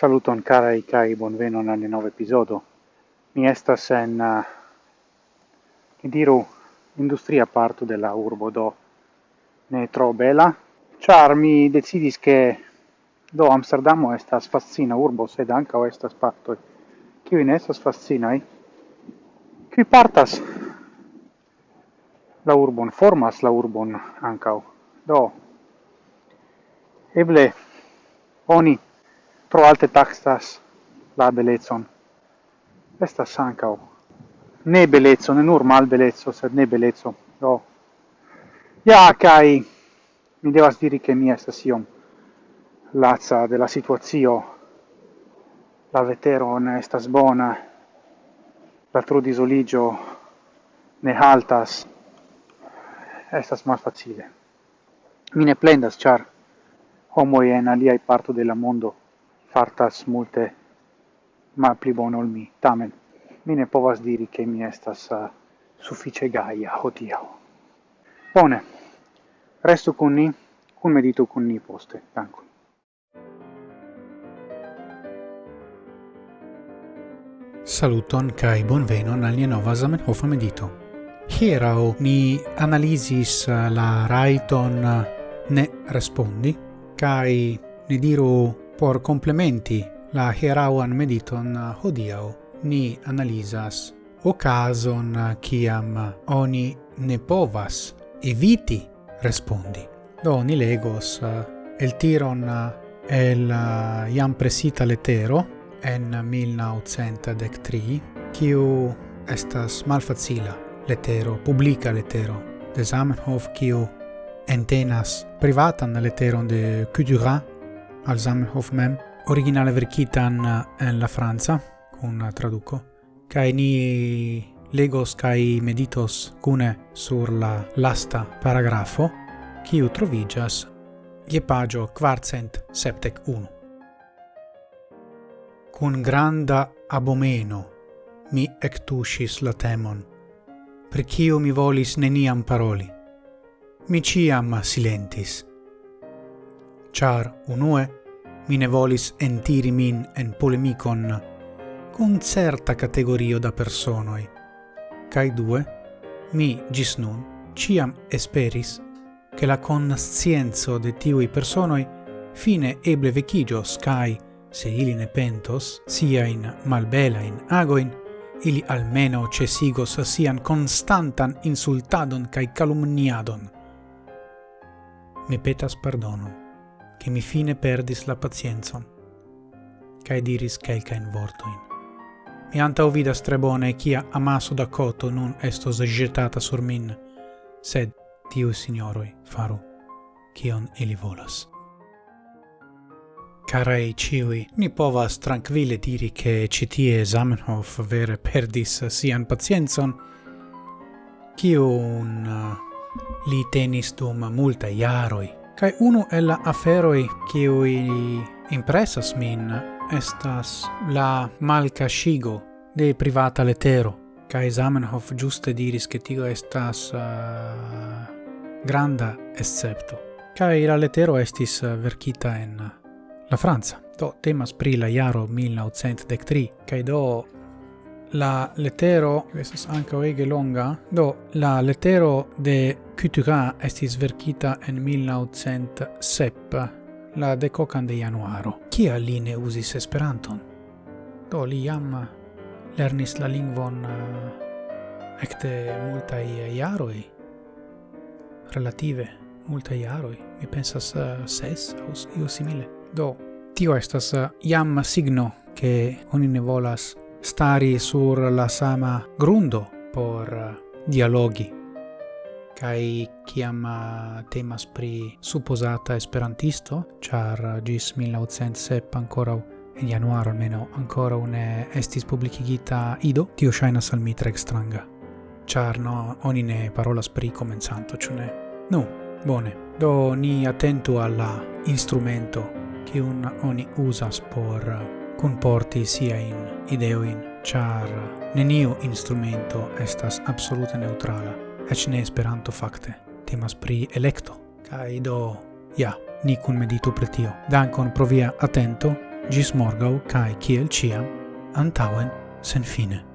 Saluton carai kai bonvenon al nova episodio. Mi estas en, uh, diru, industria parto della urbo do ne tro bela, char mi decidis che do Amsterdamo estas fascina urbo, sed ancao estas parto Ciu in estas fascinai? Qui partas la urbon formas la urbon ancao. Do, eble, oni pro alte taxas la belezon. Estas ancao ne belezzo, ne nur mal belezzo, sed ne belezzo. Do. Ja, kai mi devas diri che mi estas iom lazza della situazio. La vetero ne estas bona. La trudisoligio ne haltas. Estas mal facile. Mi ne plendas, char homoi en aliai parto della mondo fartas multe ma pli bone ol mi tamen. Mi ne povas diri che mi estas uh, suffice gaia hodiaŭ. Bone. Restu con ni cun medito con ni poste. Dankon. Saluton kai bonvenon al nova Zamenhof medito. Hierau ni analisis eh, la raiton eh, ne respondi kai ne diru Por complementi la hierauan mediton eh, hodiau ni analizas ocason eh, kiam eh, oni ne povas eviti respondi. Do ni legos el tiron el iam presita letero en 1903, kiu estas malfacila letero, publica letero de Zamenhof, kiu entenas privatan leteron de Cudurin al Zamenhof mem, originale verkitan eh, en la Franza, kun eh, traduco, kai ni legos kai meditos cune sur la lasta paragrafo, kiu trovigas je pagio quartcent septec unu. Cun granda abomeno mi ectuscis la temon, per cio mi volis neniam paroli. Mi ciam silentis, char unue mi ne volis entiri min en polemicon cun certa categorio da personoi, cae due, mi gis nun ciam esperis che la conscienzo de tiui personoi fine eble vecigios cae, se ili ne pentos, sia in malbelain agoin, ili almeno cesigos sian constantan insultadon cae calumniadon. Mi petas pardonon che mi fine perdis la pacienzon, cae diris quelcain vortoin. Mi anta vidas tre bone cia amaso da coto nun estos jetata sur min, sed tiu signoroi faru, cion ili volas. Carae ciui, ni povas tranquille diri che citie Zamenhof vere perdis sian pacienzon, cion uh, li tenis dum multa iaroi, Kai uno el la aferoi kiui impressas min estas la malcascigo de privata letero. Kai Zamenhof giuste diris che tio estas uh, granda escepto. Kai la letero estis eh, verkita en eh, la Franza. Do temas pri la jaro 1903, Kai do la letero, estas ankaŭ ege longa, do la letero de Couturat estis verkita en 1907, la decocan de januaro. kia li ne uzis Esperanton? Do li jam lernis la lingvon eh, ekde multaj jaroj, relative multaj jaroj, mi pensas eh, ses aŭ io simile. Do tio estas eh, jam signo ke oni ne volas stari sur la sama grundo por eh, dialogi. Kai kiam eh, temas pri supposata esperantisto, char eh, gis 1907 ancora in januaro almeno ancora un estis publicigita ido, tio shaina al stranga. Char no, oni ne parola spri comenzanto, cune? Nu, bone. Do ni attento alla instrumento che un oni usas por comporti siain ideoin, char neniu instrumento estas absolute neutrala, ec ne esperanto facte, temas pri electo, kai do, ja, ni cun meditu pretio. Dankon pro via atento, gis morgau, cae kiel ciam, antauen sen fine.